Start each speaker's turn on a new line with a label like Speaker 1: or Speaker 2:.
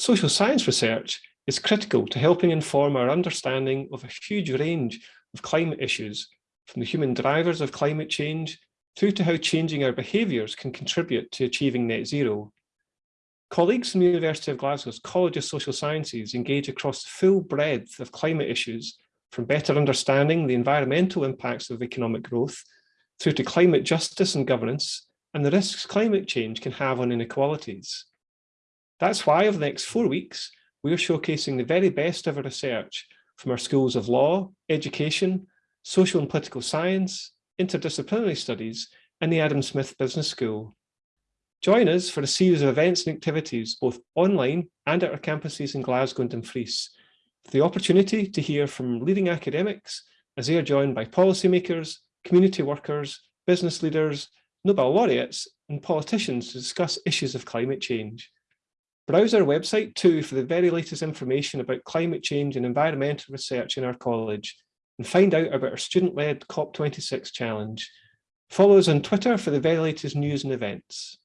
Speaker 1: Social science research is critical to helping inform our understanding of a huge range of climate issues, from the human drivers of climate change through to how changing our behaviours can contribute to achieving net zero. Colleagues from the University of Glasgow's College of Social Sciences engage across the full breadth of climate issues, from better understanding the environmental impacts of economic growth, through to climate justice and governance, and the risks climate change can have on inequalities. That's why over the next four weeks, we are showcasing the very best of our research from our schools of law, education, social and political science, interdisciplinary studies, and the Adam Smith Business School. Join us for a series of events and activities, both online and at our campuses in Glasgow and Dumfries, for the opportunity to hear from leading academics as they are joined by policymakers, community workers, business leaders, Nobel laureates, and politicians to discuss issues of climate change. Browse our website too for the very latest information about climate change and environmental research in our college and find out about our student-led COP26 challenge. Follow us on Twitter for the very latest news and events.